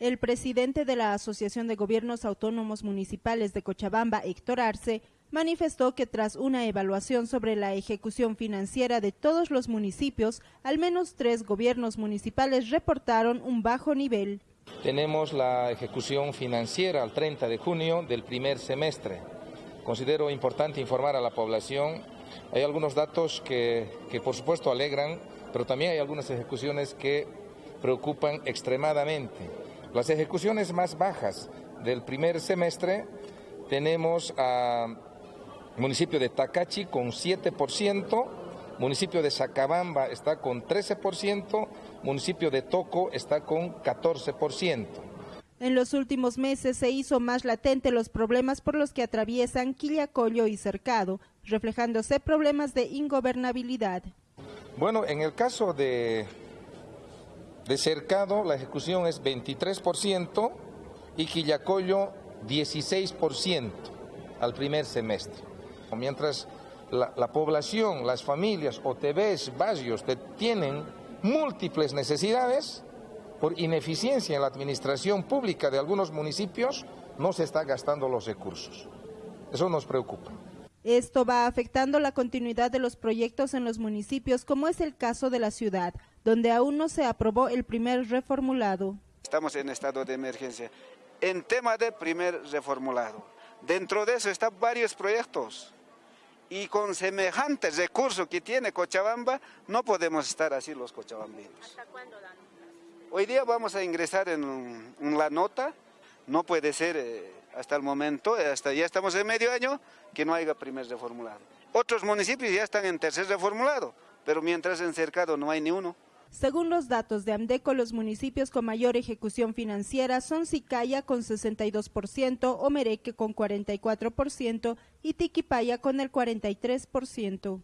El presidente de la Asociación de Gobiernos Autónomos Municipales de Cochabamba, Héctor Arce, manifestó que tras una evaluación sobre la ejecución financiera de todos los municipios, al menos tres gobiernos municipales reportaron un bajo nivel. Tenemos la ejecución financiera al 30 de junio del primer semestre. Considero importante informar a la población. Hay algunos datos que, que por supuesto alegran, pero también hay algunas ejecuciones que preocupan extremadamente. Las ejecuciones más bajas del primer semestre tenemos a municipio de Tacachi con 7%, municipio de Sacabamba está con 13%, municipio de Toco está con 14%. En los últimos meses se hizo más latente los problemas por los que atraviesan Quillacollo y Cercado, reflejándose problemas de ingobernabilidad. Bueno, en el caso de de cercado la ejecución es 23% y Quillacollo 16% al primer semestre. Mientras la, la, población, las familias, OTBs, barrios tienen múltiples necesidades, por ineficiencia en la administración pública de algunos municipios, no se está gastando los recursos. Eso nos preocupa. Esto va afectando la continuidad de los proyectos en los municipios, como es el caso de la ciudad, donde aún no se aprobó el primer reformulado. Estamos en estado de emergencia. En tema de primer reformulado, dentro de eso están varios proyectos. Y con semejantes recursos que tiene Cochabamba, no podemos estar así los cochabambinos. ¿Hasta cuándo dan? Hoy día vamos a ingresar en, en la nota, no puede ser... Eh, hasta el momento, hasta ya estamos en medio año, que no haya primer reformulado. Otros municipios ya están en tercer reformulado, pero mientras en cercado no hay ni uno. Según los datos de AMDECO, los municipios con mayor ejecución financiera son Sicaya con 62%, Omereque con 44% y Tiquipaya con el 43%.